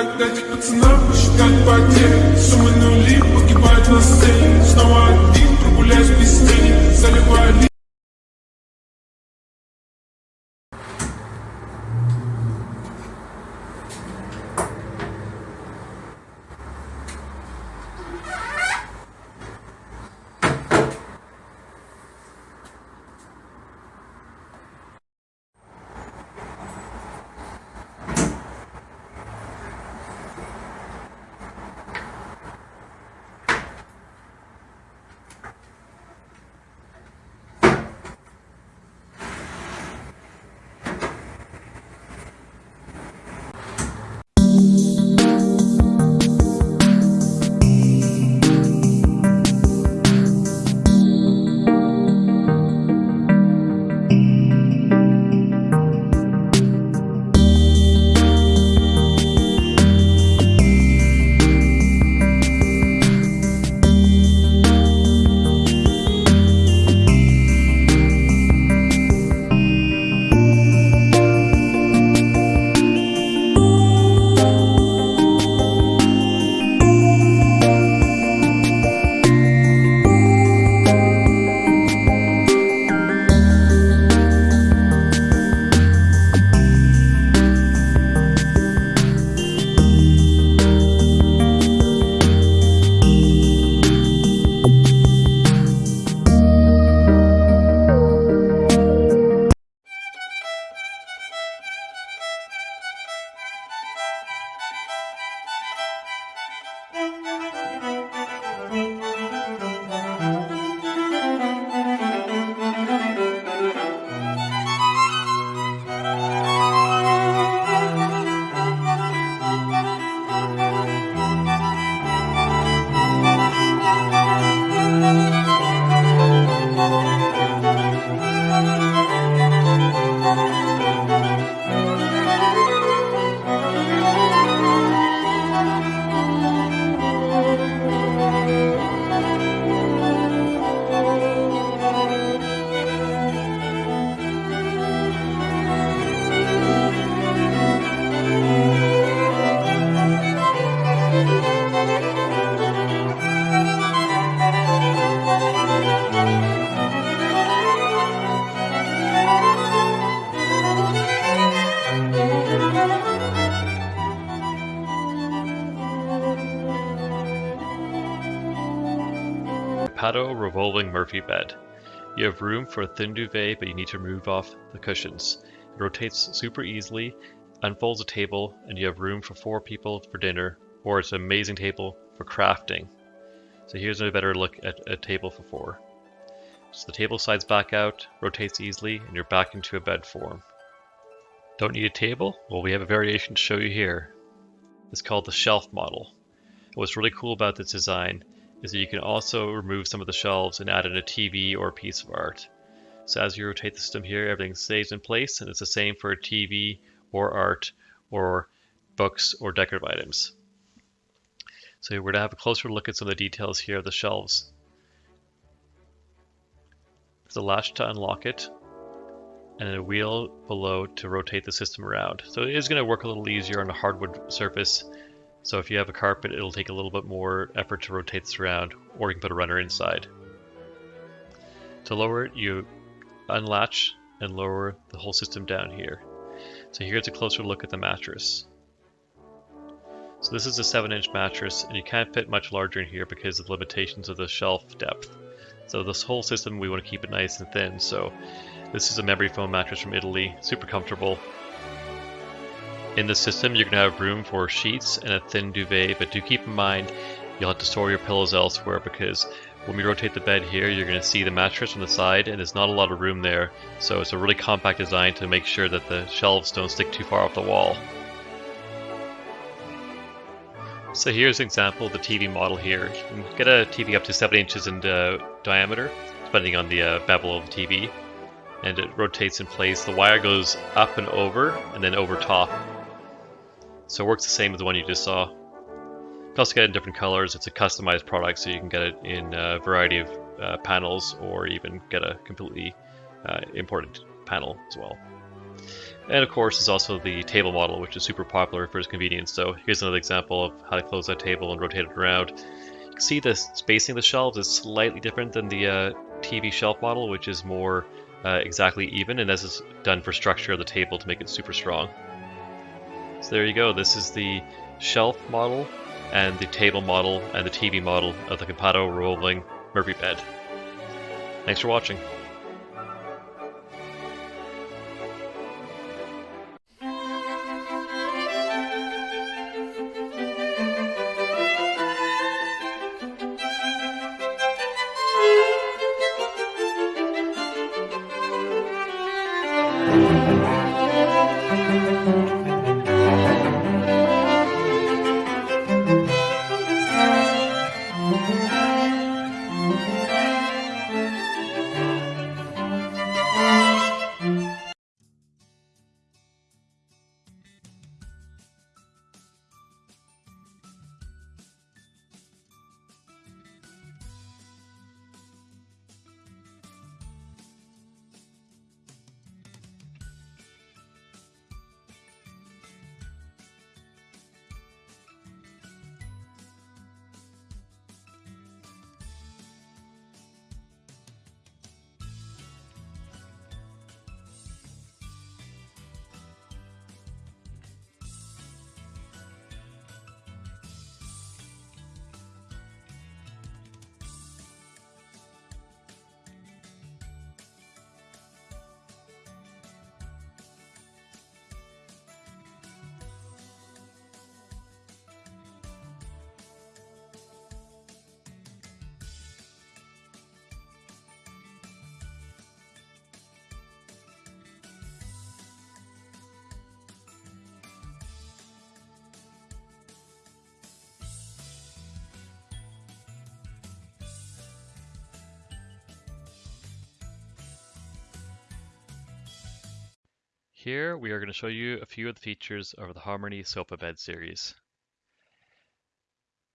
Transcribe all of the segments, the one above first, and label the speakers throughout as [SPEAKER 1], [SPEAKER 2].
[SPEAKER 1] Когда эти пацанам посчитать потери Суммы нули погибают на сцене. Снова один, прогуляюсь без тени Заливаю ли
[SPEAKER 2] revolving Murphy bed. You have room for a thin duvet, but you need to remove off the cushions. It rotates super easily, unfolds a table, and you have room for four people for dinner, or it's an amazing table for crafting. So here's a better look at a table for four. So the table slides back out, rotates easily, and you're back into a bed form. Don't need a table? Well, we have a variation to show you here. It's called the shelf model. What's really cool about this design is that you can also remove some of the shelves and add in a TV or a piece of art. So as you rotate the system here, everything stays in place and it's the same for a TV or art or books or decorative items. So we're going to have a closer look at some of the details here of the shelves. There's a latch to unlock it and a wheel below to rotate the system around. So it is going to work a little easier on a hardwood surface so if you have a carpet, it'll take a little bit more effort to rotate this around, or you can put a runner inside. To lower it, you unlatch and lower the whole system down here. So here's a closer look at the mattress. So this is a 7 inch mattress and you can't fit much larger in here because of the limitations of the shelf depth. So this whole system we want to keep it nice and thin. So this is a memory foam mattress from Italy, super comfortable. In the system, you're going to have room for sheets and a thin duvet, but do keep in mind you'll have to store your pillows elsewhere because when we rotate the bed here, you're going to see the mattress on the side and there's not a lot of room there. So it's a really compact design to make sure that the shelves don't stick too far off the wall. So here's an example of the TV model here. You can get a TV up to 7 inches in uh, diameter, depending on the uh, bevel of the TV. And it rotates in place. The wire goes up and over, and then over top. So it works the same as the one you just saw. You can also get it in different colors. It's a customized product, so you can get it in a variety of uh, panels or even get a completely uh, imported panel as well. And of course, there's also the table model, which is super popular for its convenience. So here's another example of how to close that table and rotate it around. You can see the spacing of the shelves is slightly different than the uh, TV shelf model, which is more uh, exactly even, and this is done for structure of the table to make it super strong. So there you go. This is the shelf model and the table model and the TV model of the Compato rolling Murphy bed. Thanks for watching. Here we are going to show you a few of the features of the Harmony Sofa Bed series.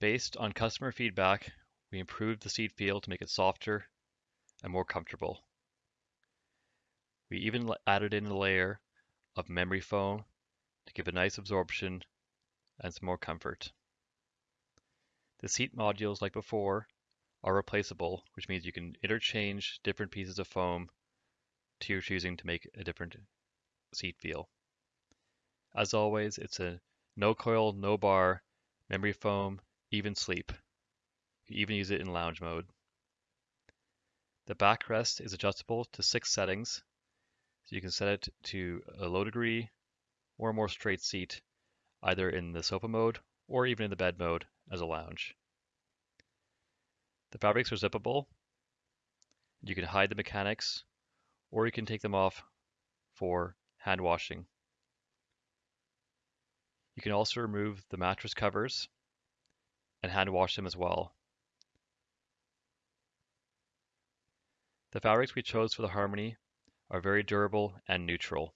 [SPEAKER 2] Based on customer feedback, we improved the seat feel to make it softer and more comfortable. We even added in a layer of memory foam to give a nice absorption and some more comfort. The seat modules, like before, are replaceable, which means you can interchange different pieces of foam to your choosing to make a different seat feel. As always, it's a no coil, no bar, memory foam, even sleep. You can even use it in lounge mode. The backrest is adjustable to six settings, so you can set it to a low degree or a more straight seat, either in the sofa mode or even in the bed mode as a lounge. The fabrics are zippable. You can hide the mechanics, or you can take them off for hand washing. You can also remove the mattress covers and hand wash them as well. The fabrics we chose for the Harmony are very durable and neutral.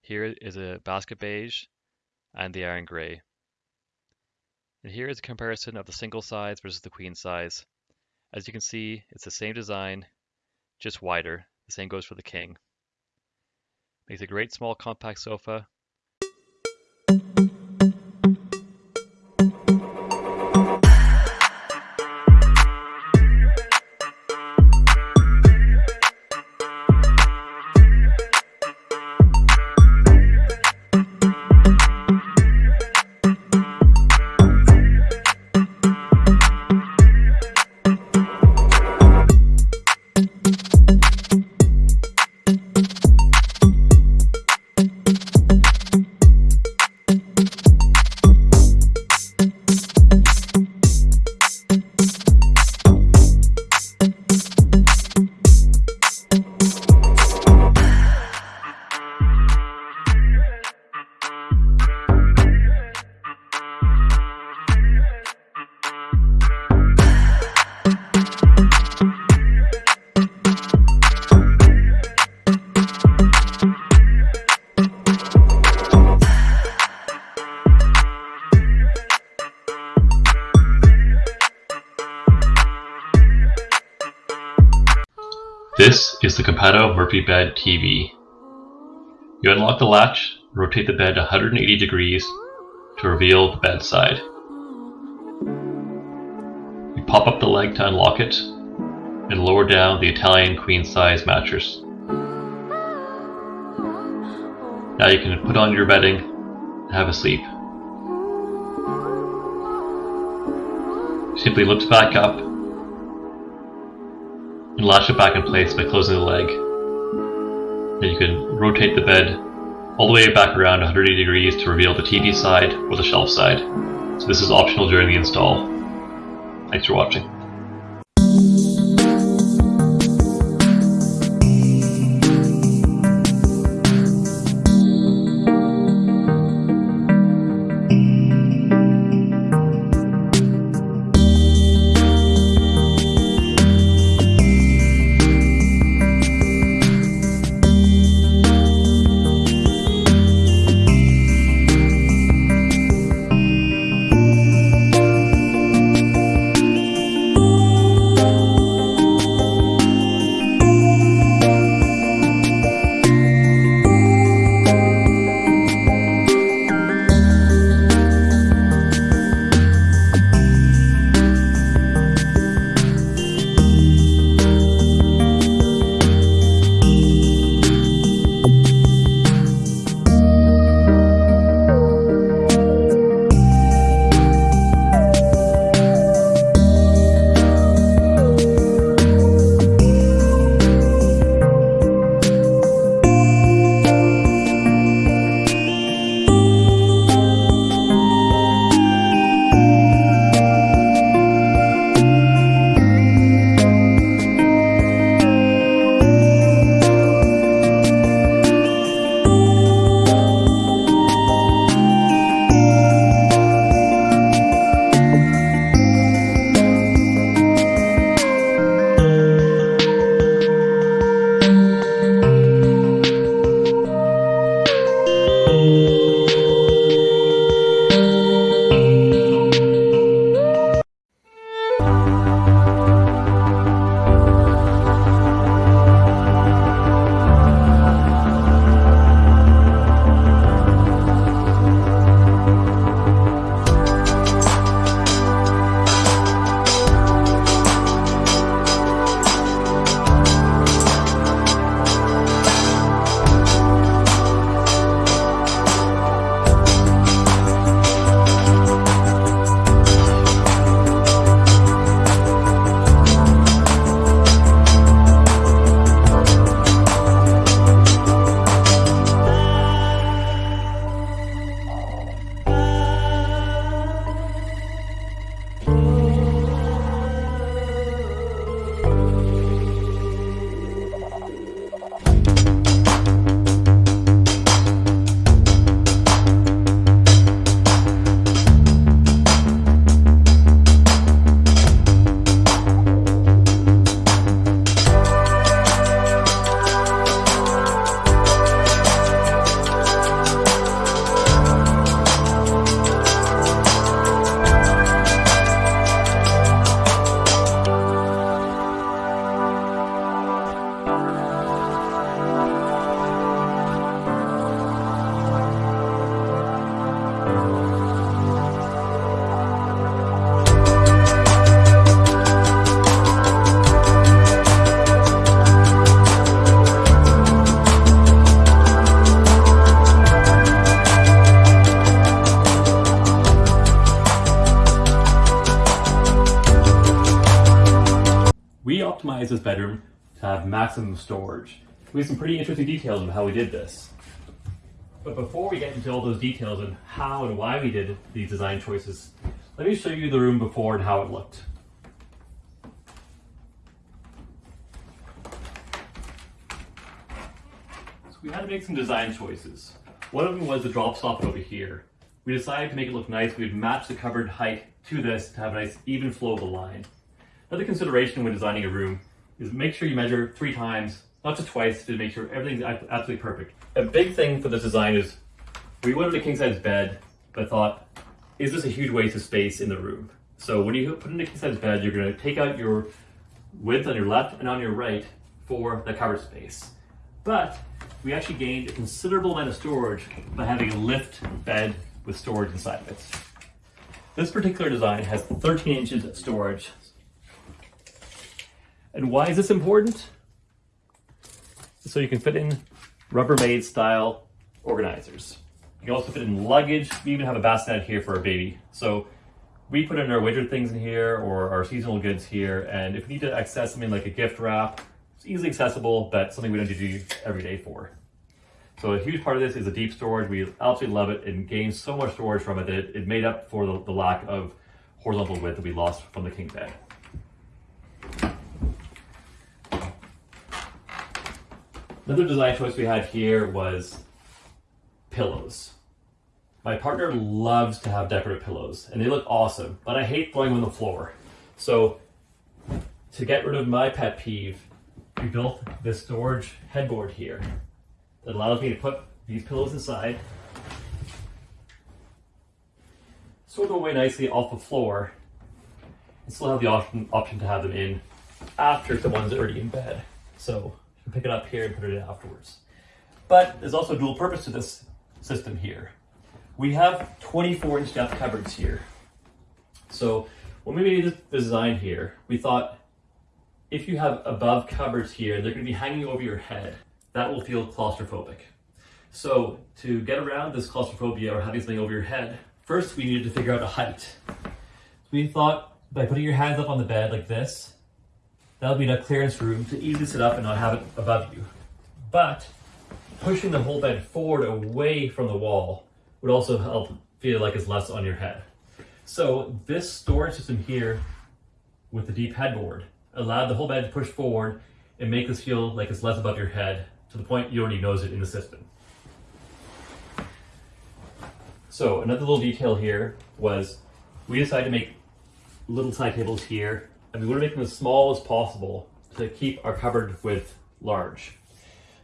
[SPEAKER 2] Here is a basket beige and the iron gray. And here is a comparison of the single size versus the queen size. As you can see, it's the same design, just wider. The same goes for the king. Makes a great small compact sofa Bed TV. You unlock the latch, rotate the bed 180 degrees to reveal the bedside. You pop up the leg to unlock it and lower down the Italian queen size mattress. Now you can put on your bedding and have a sleep. Simply lift back up and latch it back in place by closing the leg. Then you can rotate the bed all the way back around 180 degrees to reveal the TV side or the shelf side. So this is optional during the install. Thanks for watching. Bedroom to have maximum storage. We have some pretty interesting details of how we did this. But before we get into all those details and how and why we did these design choices, let me show you the room before and how it looked. So we had to make some design choices. One of them was the drop soffit over here. We decided to make it look nice. We'd match the cupboard height to this to have a nice even flow of the line. Another consideration when designing a room is make sure you measure three times, not just twice, to make sure everything's absolutely perfect. A big thing for this design is we wanted a king size bed, but thought, is this a huge waste of space in the room? So when you put in a king size bed, you're gonna take out your width on your left and on your right for the cover space. But we actually gained a considerable amount of storage by having a lift bed with storage inside of it. This particular design has 13 inches of storage. And why is this important? So you can fit in Rubbermaid style organizers. You can also fit in luggage. We even have a bassinet here for a baby. So we put in our winter things in here or our seasonal goods here. And if we need to access something like a gift wrap, it's easily accessible, but something we don't need to do every day for. So a huge part of this is the deep storage. We absolutely love it and gained so much storage from it that it, it made up for the, the lack of horizontal width that we lost from the king bed. Another design choice we had here was pillows. My partner loves to have decorative pillows and they look awesome, but I hate throwing them on the floor. So to get rid of my pet peeve, we built this storage headboard here that allows me to put these pillows inside, sort them away nicely off the floor, and still have the option, option to have them in after someone's already in bed. So can pick it up here and put it in afterwards. But there's also a dual purpose to this system here. We have 24 inch depth cupboards here. So when we made this design here, we thought if you have above cupboards here, they're gonna be hanging over your head. That will feel claustrophobic. So to get around this claustrophobia or having something over your head, first we needed to figure out a height. We thought by putting your hands up on the bed like this, that'll be enough clearance room to easily sit up and not have it above you. But pushing the whole bed forward away from the wall would also help feel like it's less on your head. So this storage system here with the deep headboard allowed the whole bed to push forward and make this feel like it's less above your head to the point you already knows it in the system. So another little detail here was we decided to make little side tables here and we want to make them as small as possible to keep our cupboard width large.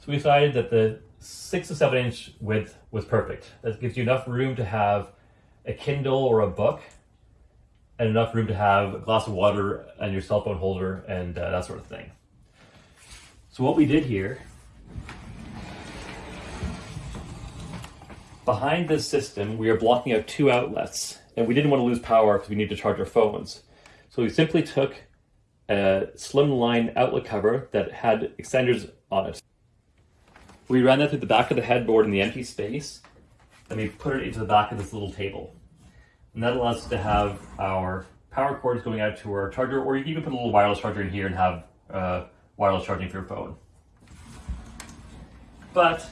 [SPEAKER 2] So we decided that the six to seven inch width was perfect. That gives you enough room to have a Kindle or a book and enough room to have a glass of water and your cell phone holder and uh, that sort of thing. So what we did here, behind this system, we are blocking out two outlets and we didn't want to lose power because we need to charge our phones. So we simply took a slimline outlet cover that had extenders on it. We ran that through the back of the headboard in the empty space, and we put it into the back of this little table. And that allows us to have our power cords going out to our charger, or you can even put a little wireless charger in here and have uh, wireless charging for your phone. But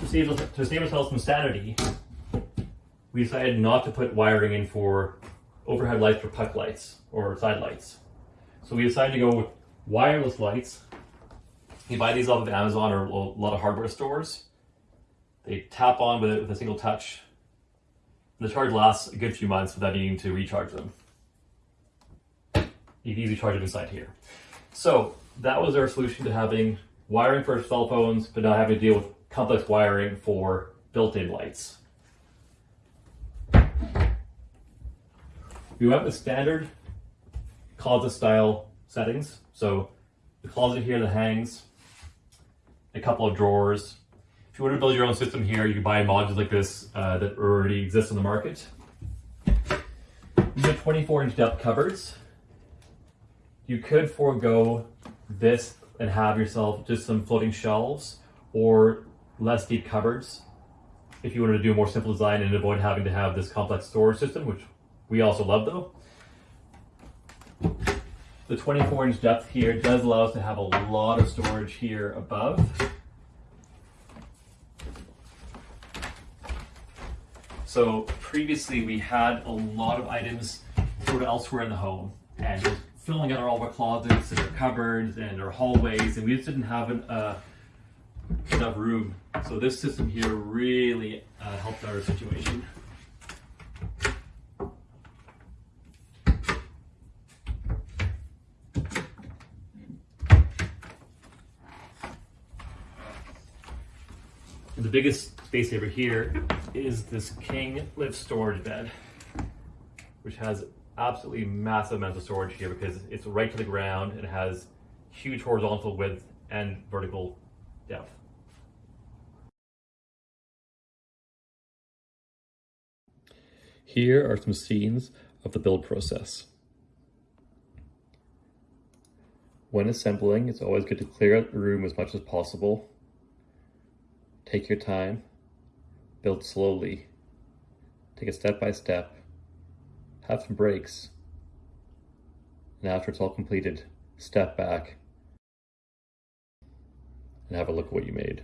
[SPEAKER 2] to save, to save ourselves some sanity, we decided not to put wiring in for overhead lights or puck lights or side lights. So we decided to go with wireless lights. You buy these off of Amazon or a lot of hardware stores. They tap on with, it, with a single touch. The charge lasts a good few months without needing to recharge them. You can easily charge them inside here. So that was our solution to having wiring for cell phones, but not having to deal with complex wiring for built-in lights. We went with standard closet style settings. So the closet here that hangs, a couple of drawers. If you want to build your own system here, you can buy modules like this uh, that already exist on the market. These are 24 inch depth cupboards. You could forego this and have yourself just some floating shelves or less deep cupboards if you wanted to do a more simple design and avoid having to have this complex storage system, which we also love though. The 24 inch depth here does allow us to have a lot of storage here above. So previously we had a lot of items sort of elsewhere in the home and just filling out all of our closets and our cupboards and our hallways and we just didn't have an, uh, enough room. So this system here really uh, helped our situation. The biggest space saver here is this King Lift storage bed, which has absolutely massive amounts of storage here because it's right to the ground and has huge horizontal width and vertical depth. Here are some scenes of the build process. When assembling, it's always good to clear out the room as much as possible. Take your time, build slowly, take it step by step, have some breaks, and after it's all completed, step back and have a look at what you made.